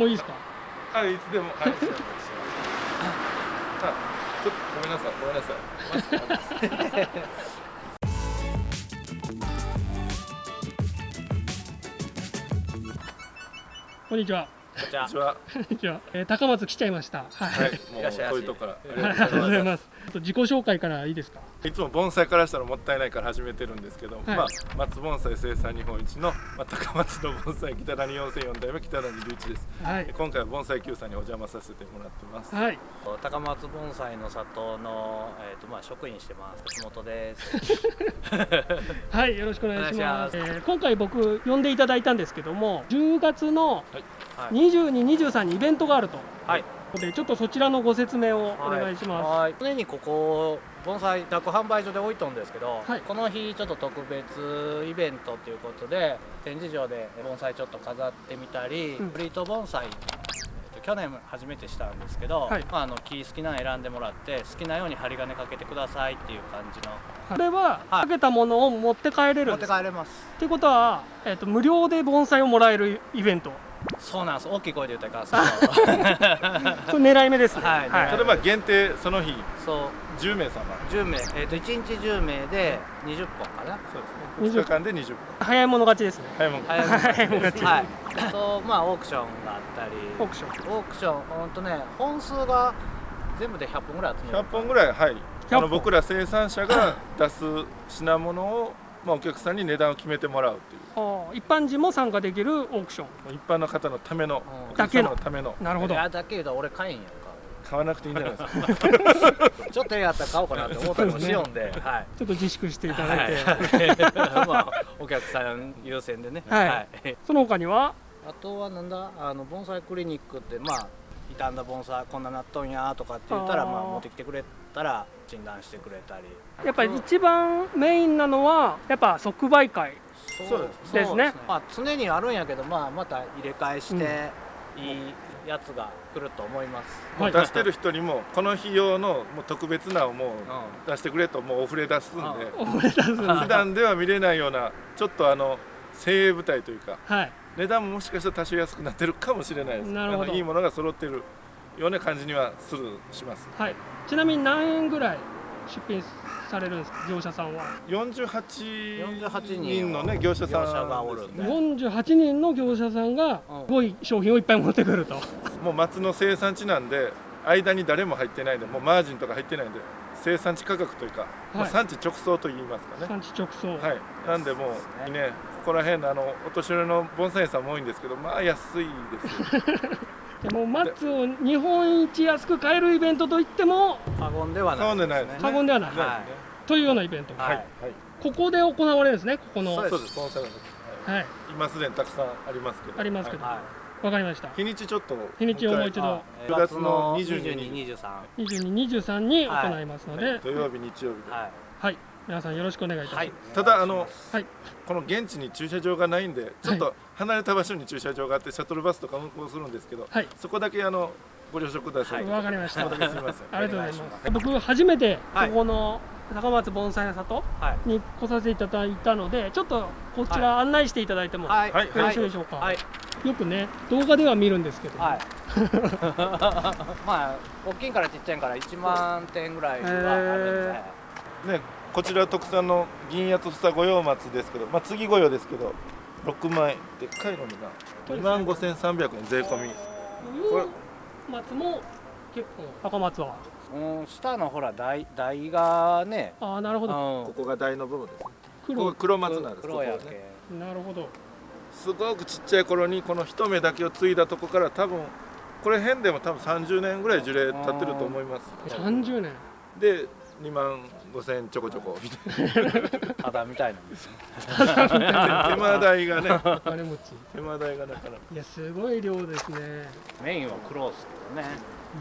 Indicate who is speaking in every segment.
Speaker 1: もういいですか？
Speaker 2: あいつでも。はい。あちょっとごめんなさい。ごめんなさい。
Speaker 1: こんにちは。
Speaker 2: こんにちは。
Speaker 1: こんにちは、えー、高松来ちゃいました。はい、
Speaker 2: はいもう
Speaker 3: いらっしゃい。ませ
Speaker 2: こういうとこから。
Speaker 1: ありがとうございますっと自己紹介からいいですか？
Speaker 2: いつも盆栽からしたらもったいないから始めてるんですけど、
Speaker 1: はい。
Speaker 2: まあ松盆栽生産日本一の、まあ、高松の盆栽北谷4004代目北谷隆一です、
Speaker 1: はい。
Speaker 2: 今回は盆栽 Q さんにお邪魔させてもらってます、
Speaker 1: はい。
Speaker 3: あ高松盆栽の里の、えーとまあ、職員してます。橋本です。
Speaker 1: はい、よろしくお願いします。えー今回僕呼んでいただいたんですけども、10月の
Speaker 3: はい。
Speaker 1: 22、23にイベントがあると。
Speaker 3: はい
Speaker 1: で、ちょっとそちらのご説明をお願いします。
Speaker 3: はい。常にここ盆栽宅販売所で置いとんですけど、
Speaker 1: はい。
Speaker 3: この日ちょっと特別イベントということで展示場で盆栽ちょっと飾ってみたり、
Speaker 1: うん。
Speaker 3: フリート盆栽去年初めてしたんですけど、
Speaker 1: はい。
Speaker 3: まあ、あの木好きなの選んでもらって好きなように針金かけてくださいっていう感じの。
Speaker 1: これは、
Speaker 3: はい。
Speaker 1: かけたものを持って帰れる
Speaker 3: 持って。帰れます。
Speaker 1: っていうことは、えっ、と無料で盆栽をもらえるイベント。
Speaker 3: そうなんです。大きい声で言ったらい
Speaker 1: そ れ狙い目ですね。
Speaker 3: はい。狙い。
Speaker 2: それまあ限定その日。
Speaker 3: そう。
Speaker 2: 10名様。
Speaker 3: 10名、えー、と1日10名で20本かな。
Speaker 2: そうですね。2日間で20分
Speaker 1: 早い者勝ちですね。
Speaker 2: はいもう
Speaker 3: 早い
Speaker 1: 早いもん勝ち。
Speaker 3: はい。あとまあオークションがあったり。
Speaker 1: オークション。
Speaker 3: オークションほんとね本数が全部で100本ぐらい集める。
Speaker 2: 100本ぐらいはい。
Speaker 1: 100
Speaker 2: あ
Speaker 1: 本
Speaker 2: の僕ら生産者が出す品物を、まあ、お客さんに値段を決めてもらうっていう。
Speaker 1: 一般人も参加できるオークション。
Speaker 2: 一般の方のための
Speaker 3: うん
Speaker 2: お客様のための。
Speaker 1: なるほど。
Speaker 3: い。やだけ言うと俺買えんやんか。
Speaker 2: 買わなくていいんじゃないですか。
Speaker 3: ちょっとええやったら買おうかなって思ったりもしよんで、はい。
Speaker 1: ちょっと自粛していただいて。
Speaker 3: はい。まあ、お客さん優先でね、
Speaker 1: はい。その他には、
Speaker 3: あとはなんだ？あの盆栽クリニックってまあ傷んだ盆栽こんななっとんやとかって言ったらまあ持ってきてくれたら診断してくれたり。
Speaker 1: やっぱり一番メインなのは、やっぱ即売会。
Speaker 2: そう。です
Speaker 1: ですね。
Speaker 3: まあ、常にあるんやけど、まあ、また入れ替えしていいやつが来ると思います、
Speaker 1: はい。
Speaker 2: 出してる人にもこの日用のもう特別なをもう出してくれともうお触れ出すんで。
Speaker 1: うございます
Speaker 2: 普段では見れないようなちょっとあの精鋭部隊というか
Speaker 1: はい。
Speaker 2: 値段ももしかしたら多少安くなってるかもしれないです。
Speaker 1: なるほど。
Speaker 2: いいものが揃ってるような感じにはするします。
Speaker 1: はい。ちなみに何円ぐらい出品されるんですか、業者さんは。
Speaker 2: 48
Speaker 3: 48
Speaker 2: 人のね業者さん。
Speaker 3: がおるんで。
Speaker 1: 48人の業者さんが
Speaker 3: うん。
Speaker 1: すごい商品をいっぱい持ってくると。
Speaker 2: もう松の生産地なんで間に誰も入ってないんでもうマージンとか入ってないんで生産地価格というか、もう産地直送と言いますかね。
Speaker 1: 産地直送。
Speaker 2: はい。なんでもうねここら辺のあのお年寄りの盆栽屋さんも多いんですけどまあ安いですよ
Speaker 1: でも松を日本一安く買えるイベントといっても
Speaker 3: 過言ではない
Speaker 2: 過言ですね。
Speaker 1: 過言ではない。
Speaker 3: は
Speaker 1: というようなイベント。
Speaker 3: はい。
Speaker 2: はい。はい
Speaker 1: ここで行われるんですね。ここの。
Speaker 3: そう
Speaker 2: です。
Speaker 1: はい。
Speaker 2: 今すでにたくさんありますけど。
Speaker 1: ありますけど。
Speaker 2: は
Speaker 3: は
Speaker 1: わかりました。
Speaker 2: い。日にちちょっと。
Speaker 1: 日にちをもう一
Speaker 3: い
Speaker 1: 度。
Speaker 3: 9
Speaker 2: 9月の22
Speaker 3: 22、23
Speaker 1: 22、23に行いますので、
Speaker 2: 土曜日日曜日で、
Speaker 3: はい。
Speaker 1: はい。皆さんよろしくお願いいたします。
Speaker 3: はい。
Speaker 2: ただあの
Speaker 1: はい。
Speaker 2: この現地に駐車場がないんでちょっと離れた場所に駐車場があってシャトルバスとか運行するんですけど、
Speaker 1: はい。
Speaker 2: そこだけあのご了承ください、
Speaker 1: わかりました。ありがとうございま。
Speaker 3: す。
Speaker 1: 僕初めてこ
Speaker 3: はい。
Speaker 1: この高松盆栽里
Speaker 3: はい。
Speaker 1: に来させていただいたので、ちょっとこちら案内していただいてもよろしいでしょうか？
Speaker 3: はい。
Speaker 1: よくね動画では見るんですけど、
Speaker 3: はい。まあ大きいからちっちゃいから1万点ぐらいはあるんで、
Speaker 2: ね、こちら特産の銀八房御用松ですけど、まあ、次御用ですけど6万円でっかいのにな2万5300円税込み。これ
Speaker 1: 松も結構。高松は。
Speaker 3: うん、下のほら台台がね。
Speaker 1: ああなるほど。
Speaker 2: ここが台の部分ですね。ここ
Speaker 1: 黒
Speaker 2: が黒松なんです。
Speaker 3: 黒や
Speaker 2: ここがね。
Speaker 3: け
Speaker 1: なるほど。
Speaker 2: すごくちっちゃい頃にこの一目だけを継いだとこから多分これ辺でも多分30年ぐらい樹齢経ってると思います。
Speaker 1: 30年。
Speaker 2: で2万5000円ちょこちょこ。みたい
Speaker 3: ただみたい。な
Speaker 2: な手間代がね。
Speaker 1: お金持ち。
Speaker 2: 手間代がなかなか。
Speaker 1: いやすごい量ですね、
Speaker 3: メインは黒っすけどね。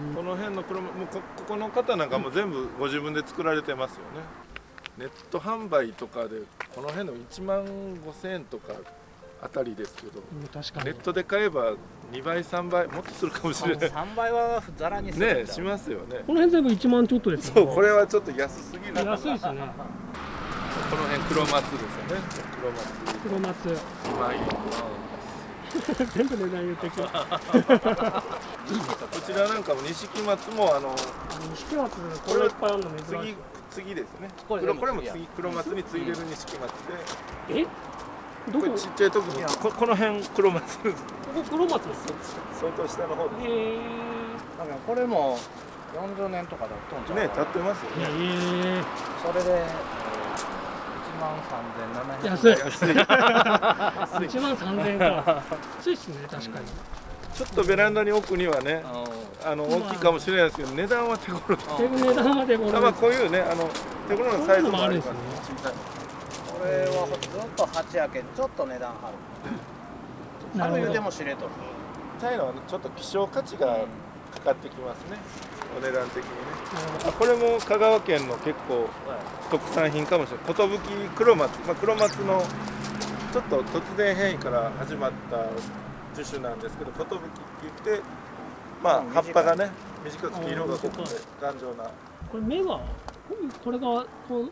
Speaker 1: うん。
Speaker 2: この辺の車もうこここの方なんかもう全部ご自分で作られてますよね。ネット販売とかでこの辺の1万5000円とかあたりですけど
Speaker 1: うん確かに。
Speaker 2: ネットで買えば2倍3倍もっとするかもしれない。
Speaker 3: 3倍はザラにするん
Speaker 2: ねしますよね。
Speaker 1: この辺全部1万ちょっとです
Speaker 2: そ
Speaker 1: よね。
Speaker 2: うこれはちょっと安すぎるこの
Speaker 1: 安いですよね
Speaker 2: 辺黒松ですよね。黒松。
Speaker 1: 黒松。
Speaker 2: 2万円
Speaker 1: 全部値段言ってくる
Speaker 2: こちらなんかも錦松もあの
Speaker 1: 錦松これいっぱいあるの珍し
Speaker 2: 次
Speaker 1: い。
Speaker 2: 次ですね。
Speaker 3: これ
Speaker 2: 黒これも
Speaker 3: 次
Speaker 2: 黒松に継いでる錦松で、
Speaker 1: え？どこ？
Speaker 2: ちっちゃい時にここの辺黒松
Speaker 1: ここ黒松です
Speaker 2: 相当下の方で
Speaker 1: へえ。
Speaker 3: だからこれも40年とかだと
Speaker 2: ね立ってますよね。
Speaker 1: へえ。
Speaker 3: それで、え1万3700円
Speaker 1: 安い。
Speaker 2: 安い。
Speaker 1: 1万3000円か。安いっすね確かに。
Speaker 2: ちょっとベランダに置くにはね
Speaker 3: うん。
Speaker 2: あの大きいかもしれないですけど値段は手頃です。
Speaker 1: で値段までこれ
Speaker 2: あまあこういうねあの手頃のサイズもあります。
Speaker 1: こ
Speaker 3: これはずっと8やけんちょっと値段張る。張る言うても知れとる。
Speaker 2: チャイナはちょっと希少価値がかかってきますね。お値段的にね。あこれも香川県の結構特産品かもしれない。寿黒松、まあ、黒松のちょっと突然変異から始まった樹種なんですけど寿って言ってまあ
Speaker 3: うん
Speaker 2: 葉っぱがね短くて色が濃くて頑丈な。
Speaker 1: これ芽はこれがこう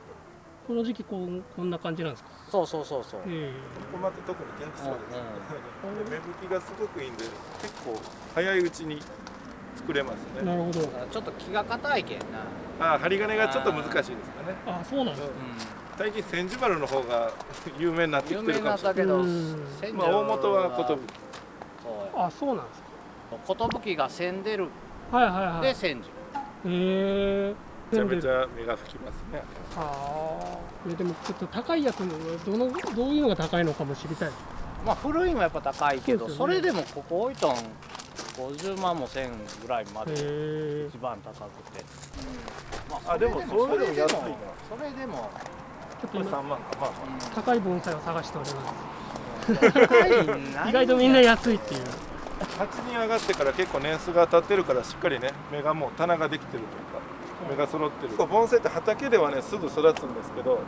Speaker 1: この時期こうこんな感じなんですか？
Speaker 3: そうそうそうそう、
Speaker 1: え
Speaker 2: ここまで特に元気そうです、
Speaker 1: うん
Speaker 2: で芽吹きがすごくいいんで結構早いうちに作れますね。
Speaker 1: えなるほど。
Speaker 3: ちょっと気が硬いけんな、
Speaker 2: あー針金がちょっと難しいですかね。
Speaker 1: あそうなんですか
Speaker 2: 最近千住丸の方が 有名になってきてるかもしれない。まあ大元は寿。
Speaker 3: そう
Speaker 1: あそうなんです
Speaker 3: 寿が千出る。
Speaker 1: かはいはいはい。
Speaker 3: で千住。
Speaker 1: へえ
Speaker 2: めちゃめちゃ芽が吹きますね。
Speaker 1: あ。あでもちょっと高いやつもどのどういうのが高いのかも知りたい。
Speaker 3: まあ古いのはやっぱ高いけどそ,、
Speaker 1: そ
Speaker 3: れでもここ置いとん50万も1000ぐらいま
Speaker 1: へ
Speaker 3: で
Speaker 1: え。
Speaker 3: 一番高くて、ま
Speaker 2: あでもそういうのも安いな。
Speaker 3: それでも
Speaker 1: ちょっと今
Speaker 2: 3万か。まあま
Speaker 1: 高い盆栽を探しております。意外とみんな安いっていう。
Speaker 2: あ鉢に上がってから結構年数が経ってるからしっかりね芽がもう棚ができてると芽が揃ってる。盆栽って畑ではねすぐ育つんですけど
Speaker 1: はい。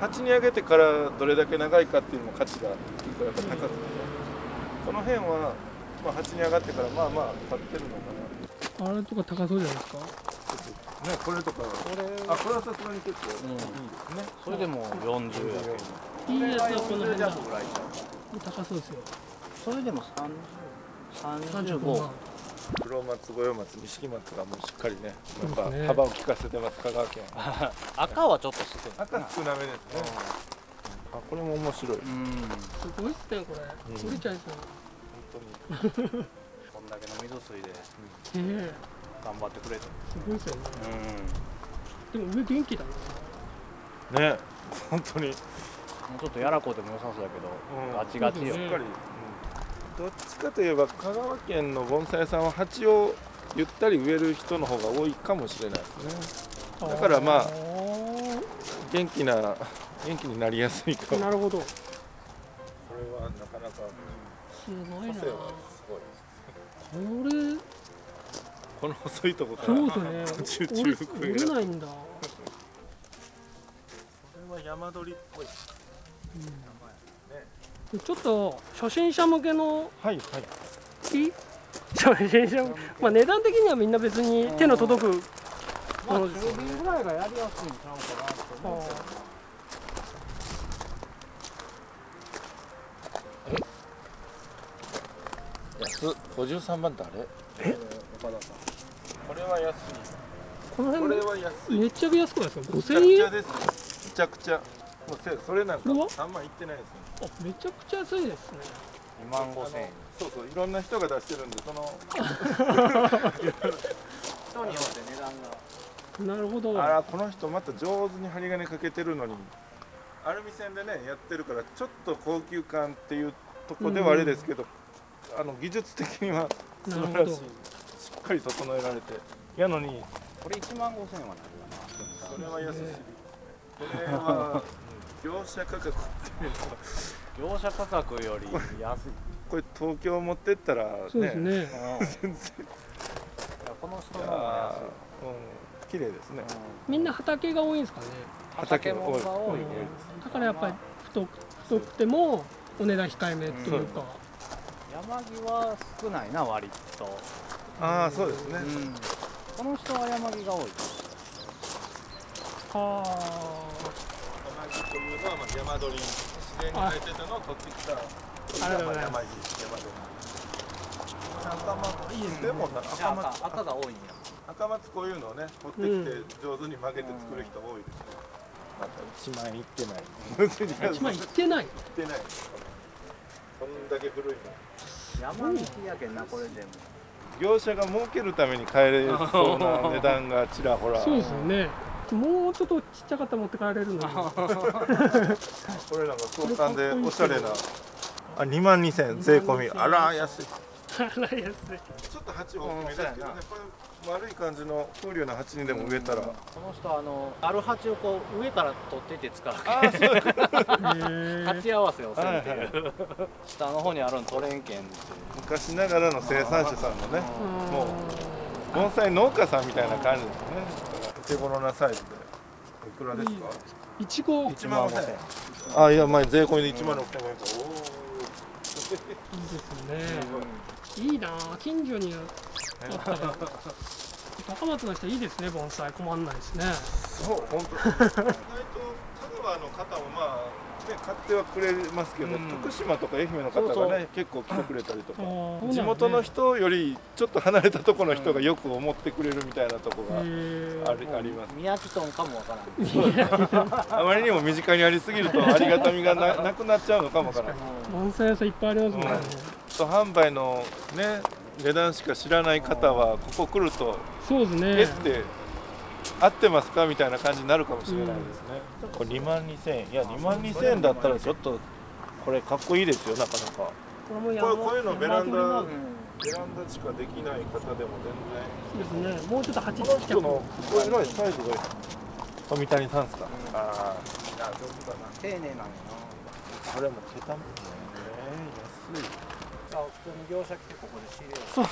Speaker 2: 鉢に上げてからどれだけ長いかっていうのも価値が結構やっぱ高くてね。この辺は、まあ、鉢に上がってからまあまあ立ってるのかな。
Speaker 1: あれとか高そうじゃないですか？
Speaker 2: ねこれとか
Speaker 3: これ。
Speaker 2: あこれはさすがに結構いい
Speaker 3: うん
Speaker 2: ですね、
Speaker 3: それでも40やけど
Speaker 1: いいやつはこの辺。だ
Speaker 3: 40弱ぐらい
Speaker 1: 高そうですよ。
Speaker 3: それでも30
Speaker 1: 35
Speaker 3: 35
Speaker 1: 万
Speaker 2: 黒松五葉松錦松がもうしっかりねやっぱ幅を利かせてます香川県。は
Speaker 3: 赤はちょっと少ない
Speaker 2: 赤少なめですね。あこれも面白い。
Speaker 3: うん。
Speaker 1: すごいっすねこれ。
Speaker 2: うん。
Speaker 1: 売れちゃいそう。
Speaker 2: 本当に。
Speaker 3: こんだけの水水で頑張ってくれて
Speaker 1: すごいっすよね。
Speaker 3: う
Speaker 1: でも上元気だな。
Speaker 2: ね。本当に。
Speaker 3: んもうちょっとやらこうでも良さそうやけど、
Speaker 2: うん。
Speaker 3: ガチガチよ、
Speaker 2: しっかり、どっちかといえば香川県の盆栽屋さんは鉢をゆったり植える人の方が多いかもしれないですね。だからまあ
Speaker 1: ー
Speaker 2: 元気な元気になりやすいかも。
Speaker 1: なるほど。
Speaker 2: これはなかなか
Speaker 1: すごい。な
Speaker 2: 個性はすごい
Speaker 1: これ
Speaker 2: この細いとこから
Speaker 1: そうですよね
Speaker 2: 途中中
Speaker 1: れないんだ、
Speaker 2: これは山鳥っぽい。
Speaker 1: うんちょっと初心者向けの
Speaker 2: はいはい。
Speaker 1: 木 初心者向け？まあ値段的にはみんな別に手の届く
Speaker 3: まあ
Speaker 1: ものですよね。
Speaker 3: 中瓶ぐらいがやりやすいんちゃう。かなと思うけど
Speaker 2: 安っ53番ってあれ？
Speaker 1: え？
Speaker 3: 岡田さん。
Speaker 2: これは安い
Speaker 1: この
Speaker 2: これ
Speaker 1: 辺
Speaker 2: は安い。
Speaker 1: めっちゃ安くないですか？
Speaker 2: めちゃ
Speaker 1: 5000円
Speaker 2: くちゃですめちゃくちゃ。もうせそれなんか
Speaker 1: これは
Speaker 2: 3万いってないですね
Speaker 1: あめちゃくちゃ安いですね。
Speaker 3: 2万5千円。
Speaker 2: そうそういろんな人が出してるんでその。
Speaker 3: 人によって値段が。
Speaker 1: なるほど。
Speaker 2: あらこの人また上手に針金かけてるのに。アルミ線でねやってるからちょっと高級感っていうとこではあれですけど、あの技術的には素晴らしい。しっかり整えられて。やのに。
Speaker 3: これ1万5千円は
Speaker 2: それ
Speaker 3: な
Speaker 2: は安すぎる。これはうん業者価格っていうのは
Speaker 3: 業者価格より安い。
Speaker 2: これ東京持ってったらね。
Speaker 1: そうですね。
Speaker 3: うん。いや
Speaker 2: 全然
Speaker 3: この人の方が安い。
Speaker 2: ーうん綺麗ですね。
Speaker 1: みんな畑が多いんですかね。
Speaker 3: 畑もが多いね。
Speaker 1: だからやっぱり太く太くてもお値段控えめというか、
Speaker 3: 山木は少ないな割と、
Speaker 2: ああそうですね、
Speaker 3: うん、この人は山木が多い。
Speaker 1: は
Speaker 2: 山木というのはまあ山鳥自然に生えてたのを取ってきた
Speaker 1: ありがとうございます
Speaker 2: 山に山で赤松いいですでもな赤松
Speaker 3: 赤赤が多いんや
Speaker 2: 赤松こういうのをね取ってきて上手に曲げて作る人多いですね、また1万円いってない
Speaker 1: 1万いってない。
Speaker 2: いってない。こんだけ古いの。
Speaker 3: 山道やけんなこれでも。
Speaker 2: 業者が儲けるために買えそうな値段がちらほら。
Speaker 1: そうですよねもうちょっとちっちゃかったら持って帰れるの
Speaker 2: れなんか相関でおしゃれなあ2万2000円税込み。あら安い。
Speaker 1: あら安い。
Speaker 2: ちょっと鉢大きめですけどねこれ丸い感じの風流な鉢にでも植えたら。
Speaker 3: この人あのある鉢をこう上から取ってて使う
Speaker 2: ああそう
Speaker 1: へー。
Speaker 3: 鉢合わせをせんっていう、
Speaker 2: はい
Speaker 3: 下の方にあるの取れんけんって
Speaker 2: 昔ながらの生産者さんのねもう盆栽農家さんみたいな感じですね手頃なサイズで。いくらですか？
Speaker 1: いちご。いい
Speaker 2: 1万5000円あいや前税込みで1万6000円かおお
Speaker 1: ですね。いいなあ近所にあったら。高松の人いいですね盆栽。困んないですね。
Speaker 2: そう本当。意外と香川の方もまあね買ってはくれますけど、
Speaker 3: うん。
Speaker 2: 徳島とか愛媛の方がね
Speaker 3: そうそう。
Speaker 2: 結構来てくれたりとか。
Speaker 1: ね。
Speaker 2: 地元の人よりちょっと離れたところの人がよく思ってくれるみたいなとこがありあります。
Speaker 3: 宮城トンかもわからん。
Speaker 2: あまりにも身近にありすぎるとありがたみがな なくなっちゃうのかもわからない
Speaker 1: 盆栽屋さんいっぱいありますもんね、
Speaker 2: と販売のね値段しか知らない方はここ来ると
Speaker 1: そうですね。
Speaker 2: えって合ってますかみたいな感じになるかもしれないですね、これ2万2000円。いや2万2000円だったらちょっとこれかっこいいですよなかなか。
Speaker 1: これも
Speaker 2: これこういうのベランダベランダしかできない方でも全
Speaker 1: ですね。もうちょっと鉢ち
Speaker 2: 然この
Speaker 1: っちゃく
Speaker 2: 人のこれぐらいサイズがいい。富谷さんですか、ああいいな上手だな
Speaker 3: 丁寧なんや。な
Speaker 2: これも桁もね安い。
Speaker 3: あ普通に業者来てここで仕入れよ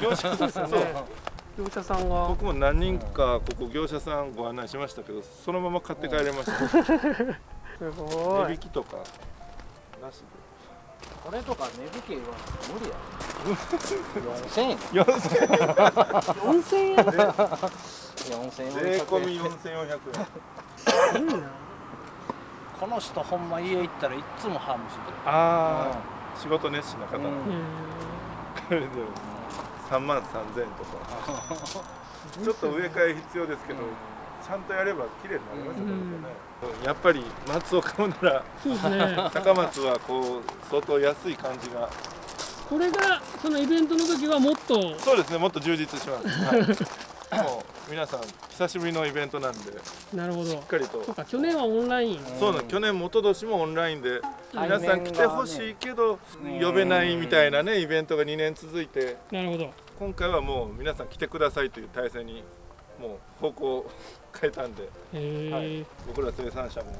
Speaker 3: う
Speaker 2: 業者
Speaker 1: そうですよね業者さんが。
Speaker 2: 僕も何人かここ業者さんご案内しましたけどそのまま買って帰れました。
Speaker 1: すご
Speaker 2: 値
Speaker 1: い
Speaker 2: 引きとかなし
Speaker 3: これとか値引き言わないと無理や 4000円？
Speaker 2: で4000
Speaker 1: 4000円
Speaker 3: 4000円。
Speaker 2: 税込み4400円。
Speaker 1: いいな。
Speaker 3: この人ほんま家行ったらいっつもハムしてる。
Speaker 2: ああ仕事熱心な方、
Speaker 3: うん。
Speaker 1: へ
Speaker 2: これでも3万3000円とか。ちょっと植え替え必要ですけど、ちゃんとやれば綺麗になりますよね、やっぱり松を買うなら
Speaker 1: ーそうですね。
Speaker 2: 高松はこう相当安い感じが。
Speaker 1: これがそのイベントの時はもっと。
Speaker 2: そうですねもっと充実します、はい、もう皆さん久しぶりのイベントなんでし
Speaker 1: なるほど。
Speaker 2: っかりと。
Speaker 1: そうか去年はオンライン。
Speaker 2: そうなの去年も一昨年もオンラインで
Speaker 1: はい。
Speaker 2: 皆さん来てほしいけど呼べないみたいなねイベントが2年続いて。
Speaker 1: なるほど
Speaker 2: 今回はもう皆さん来てくださいという体制にもう方向を変えたんではい。僕ら生産者も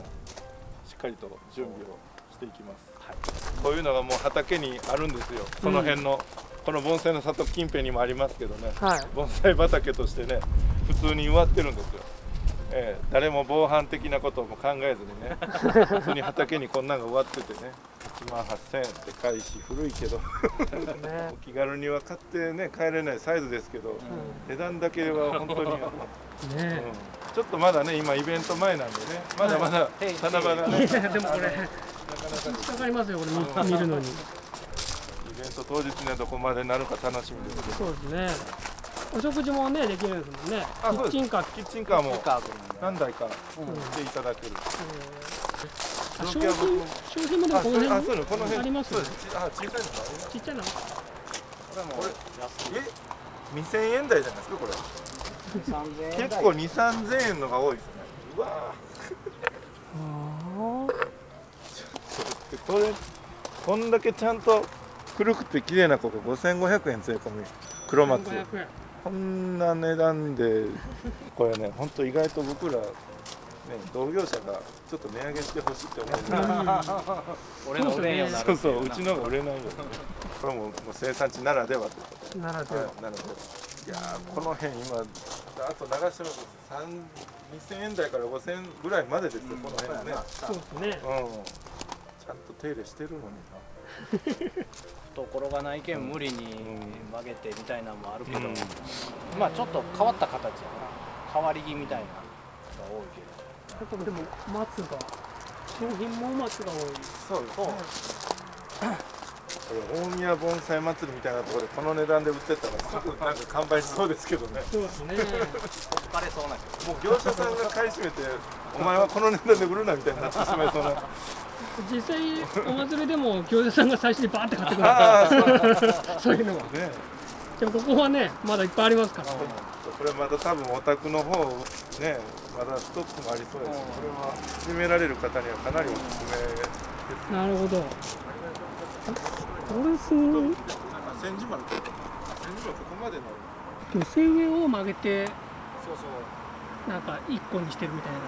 Speaker 2: しっかりと準備をしていきます、こういうのがもう畑にあるんですよ。その辺の、この盆栽の里近辺にもありますけどね。
Speaker 1: はい。
Speaker 2: 盆栽畑としてね普通に植わってるんですよ、ええ誰も防犯的なことも考えずにね 普通に畑にこんなんが植わっててね1万8000円って返し古いけど。
Speaker 1: ね。
Speaker 2: お気軽には買ってね帰れないサイズですけど、値段だけは本当に、うん。
Speaker 1: ね
Speaker 2: ちょっとまだね今イベント前なんでねまだまだ
Speaker 3: はい。
Speaker 2: 七夕
Speaker 1: でもこれ
Speaker 2: なかなか
Speaker 1: かかりますよこれ見見るのに。
Speaker 2: イベント当日にはどこまでなるか楽しみですけど。
Speaker 1: そうですね。お食事もねできるんですもんね。キッチンカー。
Speaker 2: キッチンカーも。何台か
Speaker 1: うん
Speaker 2: 来ていただける、
Speaker 1: あ商品商品もでもこの辺？
Speaker 2: そうのこの辺。
Speaker 1: あります
Speaker 2: そうです。ちあ小さいのもあります
Speaker 1: ちっちゃいの。
Speaker 3: これも
Speaker 2: これ
Speaker 3: 安い
Speaker 2: え2000円台じゃないですかこれ。
Speaker 3: 3000円台。
Speaker 2: 結構2 3 0円のが多いですね。うわ
Speaker 1: あ
Speaker 2: ー。これこんだけちゃんと古くて綺麗なここ5500円税込み。黒
Speaker 1: あ
Speaker 2: 松
Speaker 1: 1500円。
Speaker 2: こんな値段でこれね本当意外と僕らね同業者がちょっと値上げしてほしいって思う。
Speaker 3: 俺の売れんよな。る
Speaker 2: そうそううちのが売れな。いよこれももう生産地ならでは。ということ
Speaker 1: ならでは。
Speaker 2: ではいなのでいやーこの辺今あと流してます3 2000円台から5000円ぐらいまでですよ、この辺ね。
Speaker 1: そうですね。
Speaker 2: うん。ちゃんと手入れしてるのにな。
Speaker 3: 懐がないけん無理に
Speaker 2: ん。
Speaker 3: 曲げてみたいなのもあるけど、
Speaker 2: うん
Speaker 3: まあちょっと変わった形やな。変わり木みたいなのが多いけど
Speaker 1: 結構でも松が商品も松が多い
Speaker 2: そうです
Speaker 3: そう
Speaker 2: これ大宮盆栽祭りみたいなところでこの値段で売ってたらすぐなんか完売しそうですけどね。
Speaker 1: そうですね。
Speaker 3: 疲れそうな
Speaker 2: もう業者さんが買い占めてお前はこの値段で売るなみたいになってしまい そうな
Speaker 1: 実際お祭りでも業者さんが最初にバーって買ってくる
Speaker 2: ああ そう
Speaker 1: いうのが。
Speaker 2: ね
Speaker 1: でもここはねまだいっぱいありますから。
Speaker 2: これまた多分お宅の方ねまだストックもありそうです。しこれは始められる方にはかなりおすすめです。
Speaker 1: なるほど。これすごい。
Speaker 2: あ千字丸千字丸ここまでの。
Speaker 1: 女性上を曲げて
Speaker 2: そうそう。
Speaker 1: なんか一個にしてるみたいな。へ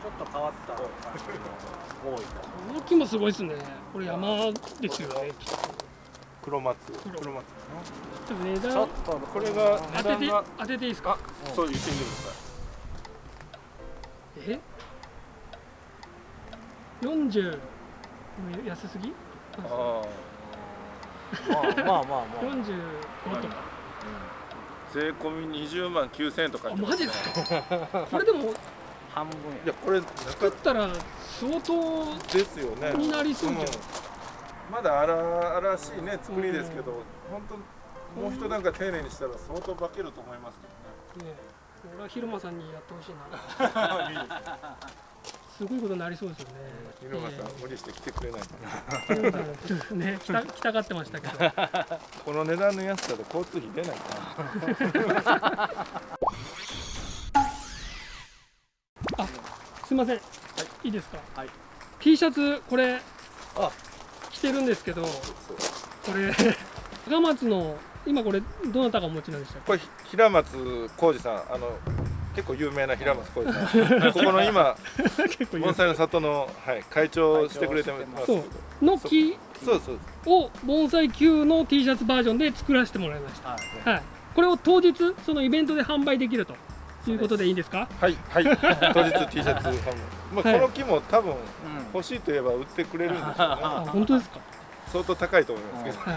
Speaker 3: ちょっと変わった。多いか
Speaker 1: え動きもすごいですね。これ山ですよねきっと
Speaker 2: 黒松。
Speaker 1: 黒
Speaker 2: 黒松
Speaker 1: ちょっと値
Speaker 3: ちょ
Speaker 1: 段
Speaker 3: っと
Speaker 2: これが値
Speaker 1: 当てて当てていいですか？
Speaker 2: そう言ってみてください
Speaker 1: え40安すぎ？
Speaker 2: あ
Speaker 3: まあまあまあまあ、
Speaker 1: 45とか。
Speaker 2: 税込み20万9000円とか
Speaker 1: あマジですか？これでも
Speaker 3: 半分
Speaker 2: いやこれ
Speaker 1: 作ったら相当
Speaker 2: ですよね。
Speaker 1: になりそうじゃん
Speaker 2: んまだ荒々しいね作りですけど本当もう一段階丁寧にしたら相当化けると思いますけどね。
Speaker 1: ね俺は昼間さんにやってほしいな。すごいことになりそうですよね。
Speaker 2: 犬間さん無理して来てくれないかな。
Speaker 1: ね来た来たがってましたけど。
Speaker 2: この値段の安さで交通費出ないかな。
Speaker 1: すいません、い、いですか、
Speaker 3: はい。
Speaker 1: T シャツこれ。
Speaker 3: あ
Speaker 1: 着てるんですけどこれ 高松の今これどなたがお持ちなんでしたっ
Speaker 2: これひ平松浩二さん。あの結構有名な平松浩二さん。ここの今盆栽の里の、はい、会長をしてくれてます。
Speaker 1: そう。の木
Speaker 2: そうそう。
Speaker 1: を盆栽級の T シャツバージョンで作らせてもらいました。
Speaker 3: はい。
Speaker 1: はい。これを当日そのイベントで販売できるということでいいですか？
Speaker 2: はい。はい。当日 T シャツ販売まあ、
Speaker 1: はい。
Speaker 2: この木も多分
Speaker 3: うん。
Speaker 2: 欲しいといえば売ってくれるんでしょうね。
Speaker 1: あ 本当ですか、
Speaker 2: 相当高いと思いますけど、
Speaker 1: は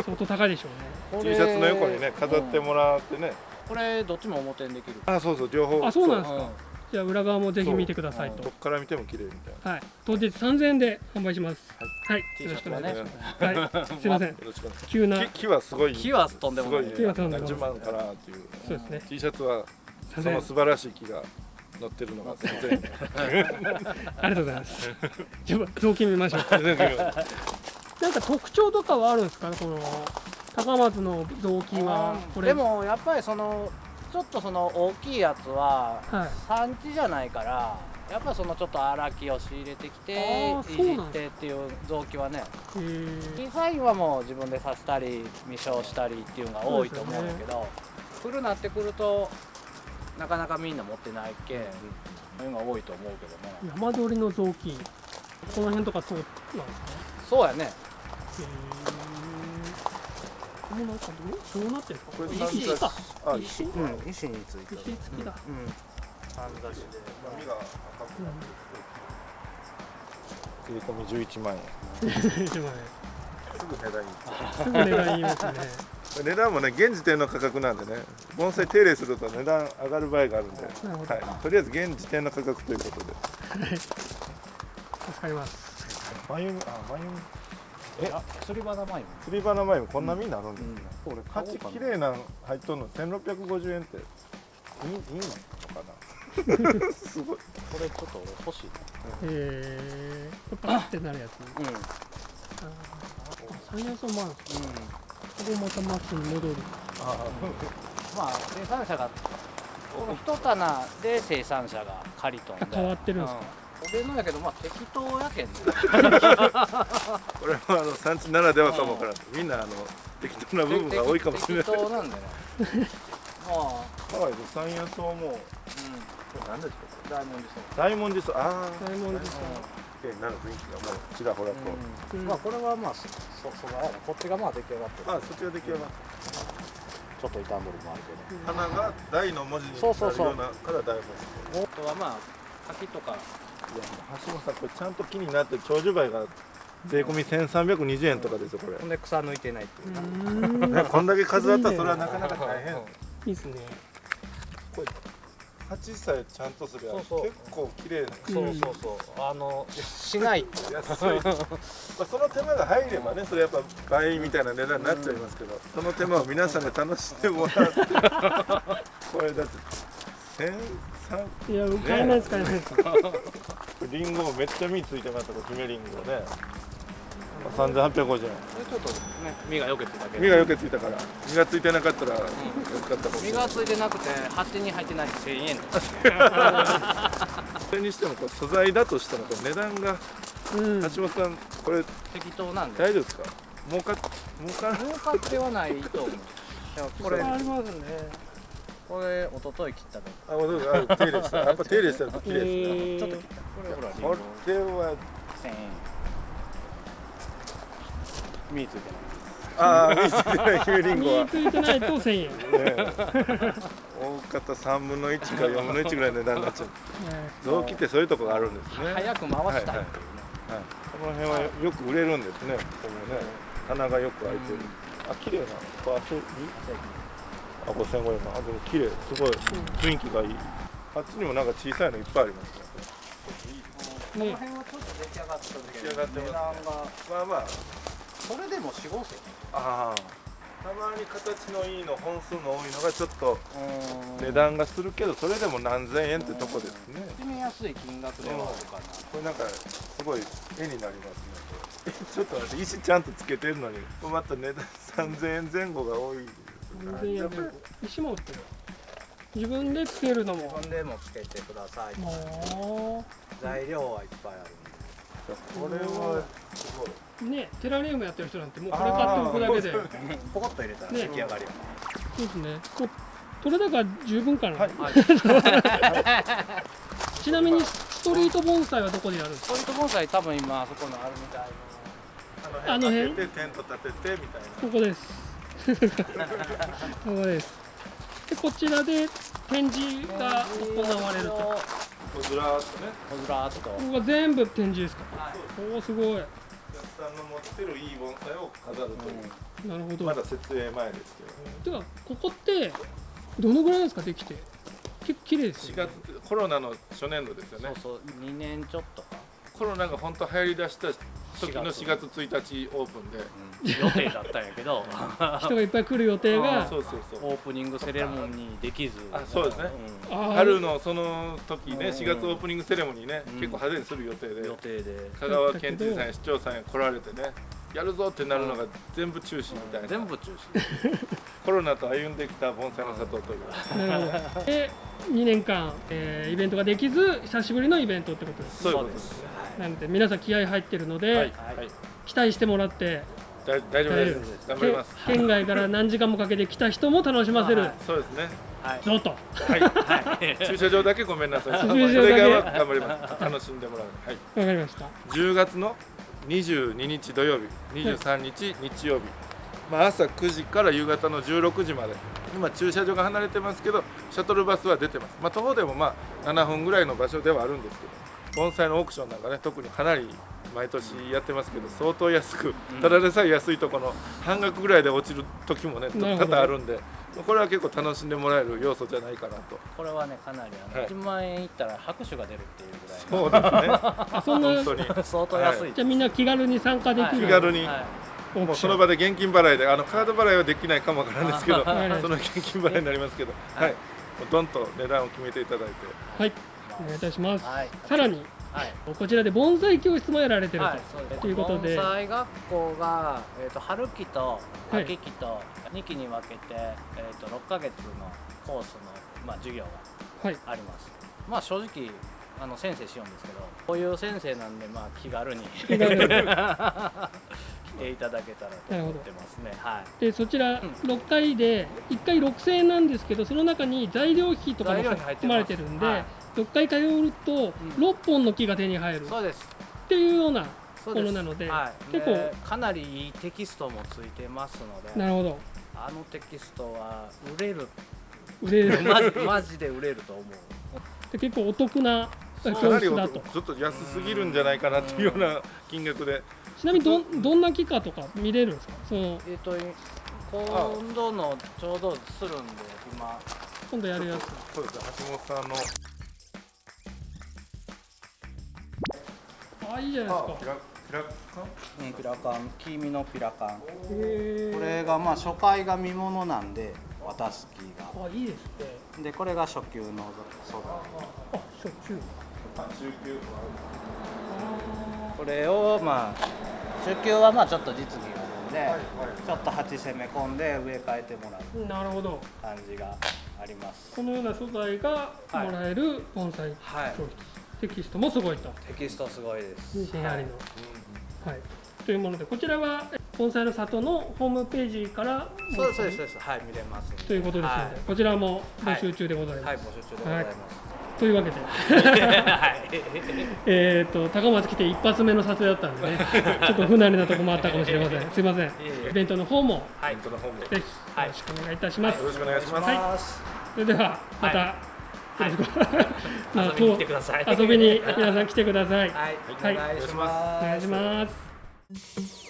Speaker 1: い、相当高いでしょうね。
Speaker 3: こ
Speaker 2: T
Speaker 3: れ
Speaker 2: シャツの横にね飾ってもらってね、
Speaker 3: これどっちも表にできる。
Speaker 2: あそうそう両方。
Speaker 1: あそうなんですか？
Speaker 3: う。ん。
Speaker 1: じゃあ裏側もぜひ見てくださいと。
Speaker 2: どっから見ても綺麗みたいな。
Speaker 1: はい。当日3000円で販売します。はい、よろしくお
Speaker 3: シャツはね
Speaker 1: 願いします。はい。すいません。
Speaker 2: よろしくお願いし
Speaker 1: 急な。
Speaker 2: ます木木はすごい。
Speaker 3: 木はとんでもない。
Speaker 2: すごい
Speaker 1: 木はとんでもない。
Speaker 2: 何十万かなっていう。
Speaker 1: そうですね。
Speaker 2: T シャツはそ
Speaker 1: 3000円
Speaker 2: の素晴らしい木が乗ってるのが 3000円
Speaker 1: ありがとうございます。じゃあ雑巾見ましょう。
Speaker 2: 全然。
Speaker 1: なんか特徴とかはあるんですか？この高松の雑巾はこれ。
Speaker 3: でもやっぱりそのちょっとその大きいやつは
Speaker 1: はい。
Speaker 3: 産地じゃないからやっぱそのちょっと荒木を仕入れてきていじってっていう雑木はね
Speaker 1: へー。
Speaker 3: デザインはもう自分で刺したり未消したりっていうのが多いと思うんだけど、古なってくるとなかなかみんな持ってないけんそういうのが多いと思うけどね。
Speaker 1: 山鳥の雑巾。この辺とかそうなんですか？
Speaker 3: そうやね。
Speaker 1: へー。このなんかどうどうなってるんですか？
Speaker 2: これ
Speaker 1: 石石か。
Speaker 2: あ
Speaker 1: 石？
Speaker 3: うん。石について。
Speaker 1: 石付きだ、
Speaker 3: うん。かんざしで
Speaker 2: 髪が赤くなって税込み11万円。
Speaker 1: 一万
Speaker 2: すぐ値段いい
Speaker 1: 円すぐ値段言いますね
Speaker 2: 値段もね現時点の価格なんでね盆栽手入れすると値段上がる場合があるんで、はい、とりあえず現時点の価格ということで。
Speaker 1: 助かります。
Speaker 2: 眉あ眉
Speaker 3: えあ釣り花前
Speaker 2: 釣り花眉もこんなみになるんですね、
Speaker 3: これ
Speaker 2: 価値綺麗なん入っとるの。1650円って。いいいいの？かな？すごい。
Speaker 3: これちょっと俺欲しい
Speaker 1: えー、これパカってなるやつ
Speaker 3: なうん。
Speaker 1: あ三四層もあるんですかここまたマッチに戻る
Speaker 2: あ
Speaker 3: まあ生産者がこの一棚で生産者が借りとんで。
Speaker 1: あ変わってるんですか？
Speaker 3: うん。俺のやけどまあ適当やけんね。
Speaker 2: これはあの産地ならではかもわからんみんなあの適当な部分が多いかもしれない。
Speaker 3: 適当なんでね。まあ
Speaker 2: ハワイで山野草も
Speaker 3: うん。
Speaker 2: これ何ですか
Speaker 3: 大文字そう
Speaker 2: 大文字草ああ
Speaker 1: 大文字さ
Speaker 2: 綺麗になる雰囲気がもうちらほらと、
Speaker 3: うん。
Speaker 1: うん
Speaker 3: まあこれはまあそそそばやなこっちがまあ出来上がってる。
Speaker 2: あそっちが出来上がっ
Speaker 3: ちょっと傷んどるもあるけど。
Speaker 2: た花が大の文字になる
Speaker 3: そうそうそう
Speaker 2: よう。なから大文字。
Speaker 3: あとはまあ柿とか。
Speaker 2: いや橋本さんこれちゃんと木になって長寿梅が税込み1320円とかですよこれ。
Speaker 3: ほんで草抜いてないっていう
Speaker 2: こんだけ数あったらそれはなかなか大変。
Speaker 1: いいですね
Speaker 2: 鉢さえちゃんとすれば
Speaker 3: そうそう。
Speaker 2: 結構綺麗な
Speaker 3: そうそうそう。あのしない。と
Speaker 2: 安い。まあその手間が入ればねそれやっぱ倍みたいな値段になっちゃいますけど、その手間を皆さんで楽しんでもらうこれだって1300
Speaker 1: いや買えないです買えないです。
Speaker 2: リンゴもめっちゃ実ついてましたこれ姫リンゴねまあ3850円。
Speaker 3: ちょっとね実がよけてたけど。
Speaker 2: 実がよけついたから。実がついてなかったら安かったかもしれない
Speaker 3: 実がついてなくて鉢に入ってない1000円。
Speaker 2: それにしてもこれ素材だとしたら値段が
Speaker 1: うん。
Speaker 2: 橋本さんこれ
Speaker 3: 適当なんで。
Speaker 2: 大丈夫ですか？儲か儲か
Speaker 3: 儲かってはないと思う。これ
Speaker 1: ありますね。
Speaker 3: これ一昨日切ったけ
Speaker 2: あ、もうあ手入れした。やっぱ手入れしたら綺麗ですね。
Speaker 3: ちょっと切った。これ
Speaker 2: は
Speaker 3: 1000円実ついてない
Speaker 2: ああ見せてない姫リンゴは。
Speaker 1: 身ついてないと1000円、
Speaker 2: 大方3分の1か4分の1ぐらいの値段になっちゃう。臓器ってそういうところがあるんですね。
Speaker 3: 早く回したい。っていうね、
Speaker 2: はい。この辺はよく売れるんですね。ここもね。棚がよく開いてる。あ綺麗なこれあそうあ5500円あでも綺麗。すごい。雰囲気がいい。あっちにもなんか小さいのいっぱいありますね。
Speaker 3: この辺はちょっと出来上がった時
Speaker 2: 出来上がってますね。まあまあ
Speaker 3: それでも4 5千。
Speaker 2: ああたまに形のいいの本数の多いのがちょっと
Speaker 3: 円
Speaker 2: 値段がするけどそれでも何千円ってとこですね。
Speaker 3: 決めやすい金額ではあるかな。
Speaker 2: これなんかすごい絵になりますね。えちょっと待って石ちゃんとつけてるのにまた値段3000円前後が多い。
Speaker 1: 3000円で石も売ってる。自分でつけるのも。
Speaker 3: ほんでもつけてください。
Speaker 1: も
Speaker 3: 材料はいっぱいある
Speaker 2: これはすごい。う
Speaker 1: ねテラリウムやってる人なんてもうこれ買っておくだけでそう
Speaker 2: あー
Speaker 3: んでポコッと入れたら
Speaker 1: ね。
Speaker 3: 出来上がりよ、
Speaker 1: ですね。こ取れ高十分かな、
Speaker 2: はい。
Speaker 1: ちなみにストリート盆栽はどこでやるんですか？
Speaker 3: ストリート盆栽多分今あそこのあるみたい
Speaker 2: あの
Speaker 1: 辺？
Speaker 2: 辺立ててテント立ててみたいな。
Speaker 1: ここです。ここです。でこちらで展示が行われると。こ
Speaker 2: こうずらーっとね。
Speaker 3: ずらーっと。
Speaker 1: こが全部展示ですか？おおすごい。
Speaker 2: お客さんの持ってるいい盆栽を飾るという、
Speaker 1: なるほど。
Speaker 2: まだ設営前ですけど
Speaker 1: てかここってどのぐらいですかできて。結構綺麗です
Speaker 2: 4
Speaker 1: よね。
Speaker 2: 月コロナの初年度ですよね。
Speaker 3: そうそう2年ちょっとか、
Speaker 2: コロナが本当流行りだした時の4月1日オープンで。
Speaker 3: 予定だったんやけど。
Speaker 1: 人がいっぱい来る予定が
Speaker 2: そうそうそう。
Speaker 3: オープニングセレモニーできず。
Speaker 2: あそうですね。
Speaker 1: あー。
Speaker 2: 春のその時ね
Speaker 3: うん。
Speaker 2: 4月オープニングセレモニーね
Speaker 3: うん。
Speaker 2: 結構派手にする予定で。
Speaker 3: 予定で。
Speaker 2: 香川県知事さんや市長さんや来られてねやるぞってなるのが全部中止みたいな。
Speaker 3: 全部中止。
Speaker 2: コロナと歩んできた盆栽の里という。
Speaker 1: なるほど。で2年間、えーイベントができず久しぶりのイベントってことです
Speaker 2: そういうことです
Speaker 1: なので皆さん気合入ってるので、
Speaker 2: はい。はい
Speaker 1: 期待してもらって
Speaker 2: だ大丈夫です。頑張ります。
Speaker 1: け県外から何時間もかけて来た人も楽しませる、
Speaker 3: はい。
Speaker 2: そうですね。
Speaker 3: はい。
Speaker 1: ぞと
Speaker 2: はい。
Speaker 3: はい。
Speaker 2: 駐車場だけごめんなさい。そ
Speaker 1: 駐車場だけ。
Speaker 2: れ以外は頑張ります。楽しんでもらう。はい。
Speaker 1: わかりました。
Speaker 2: 10月の22日土曜日。23日日曜日、まあ、朝9時から夕方の16時まで。今駐車場が離れてますけどシャトルバスは出てます、まあ、徒歩でもまあ7分ぐらいの場所ではあるんですけど盆栽のオークションなんかね特にかなり毎年やってますけど相当安くただでさえ安いとこの半額ぐらいで落ちる時もね多々あるんでこれは結構楽しんでもらえる要素じゃないかなと。
Speaker 3: これはねかなりあの、
Speaker 2: はい。
Speaker 3: 1万円いったら拍手が出るっていうぐらい
Speaker 2: そうですね。
Speaker 1: あそんな
Speaker 2: 本当に
Speaker 3: 相当安い、
Speaker 1: じゃあみんな気軽に参加できる、
Speaker 2: 気軽に。
Speaker 3: はい
Speaker 2: もうその場で現金払いであのカード払いはできないかもわからないですけどそ
Speaker 1: はい。
Speaker 2: の現金払いになりますけど、はい、もうどんと値段を決めていただいて、
Speaker 1: はいお願いいたします、
Speaker 3: はい。
Speaker 1: さらに
Speaker 3: はい。
Speaker 1: こちらで盆栽教室もやられてると、
Speaker 3: はい、そうです。
Speaker 1: ということで。
Speaker 3: 盆栽学校が、えー、と春期と
Speaker 1: はい。
Speaker 3: 秋期と2期に分けて、えー、と6ヶ月のコースの、まあ、授業が
Speaker 1: はい。
Speaker 3: あります。まあ正直あの先生しようんですけどこういう先生なんで、まあ、気軽に。
Speaker 1: 気軽に。
Speaker 3: 来 ていただけたらと思ってますね。はい。
Speaker 1: でそちら
Speaker 3: ん
Speaker 1: 6回で1回6000円なんですけどその中に材料費とかも含まれてるんで、
Speaker 3: はい。
Speaker 1: 6回通うと6本の木が手に入る。っ
Speaker 3: そうです。
Speaker 1: ていうようなものなので
Speaker 3: はい、
Speaker 1: 結構
Speaker 3: でかなりいいテキストもついてますので。
Speaker 1: なるほど。
Speaker 3: あのテキストは売れる。
Speaker 1: 売れる。
Speaker 3: マジマジで売れると思う。
Speaker 1: で結構お得な教
Speaker 2: かなりお
Speaker 1: 室だと
Speaker 2: ちょっと安すぎるんじゃないかなというような金額で、
Speaker 1: ちなみにどんどんな木かとか見れるんですか？その
Speaker 3: えっ、と今度のちょうどするんで今。
Speaker 1: 今度やるやつ。
Speaker 2: そうです橋本さんの。
Speaker 1: あいいじゃないですか。
Speaker 2: ピラピラカン？
Speaker 3: うん、ピラカン。黄身のピラカン。
Speaker 1: へ
Speaker 3: これがまあ初回が見物なんで渡す木が。
Speaker 1: あいいですね。
Speaker 3: でこれが初級の素材
Speaker 1: あ初級。
Speaker 2: あ中級。
Speaker 3: これをまあ初級はまあちょっと実技があるんで、
Speaker 2: はいはい。
Speaker 3: ちょっと鉢攻め込んで植え替えてもらう
Speaker 1: なるほど。
Speaker 3: 感じがあります。
Speaker 1: このような素材がもらえる盆栽
Speaker 3: はい。
Speaker 1: 教室、テキストもすごいと。
Speaker 3: テキストすごいです。
Speaker 1: 西成の、はい。というものでこちらは盆栽の里のホームページから
Speaker 3: そうですそうですはい見れます
Speaker 1: ということですので、
Speaker 3: はい。
Speaker 1: こちらも募集中でございます、
Speaker 3: はい、募集中でございます。
Speaker 1: というわけで
Speaker 3: はい。
Speaker 1: えっと高松来て一発目の撮影だったんでね ちょっと不慣れなとこもあったかもしれません すいませんイベントの方も
Speaker 3: はい。
Speaker 1: ぜひよろしくお願いいたします、
Speaker 2: ろしくお願いします、
Speaker 1: はいそれではまた、
Speaker 3: はい
Speaker 1: あ
Speaker 3: 遊びに来てください。
Speaker 1: 遊びに皆さん来てください。
Speaker 3: はい。
Speaker 1: はい
Speaker 3: お願いします。
Speaker 1: お願いします。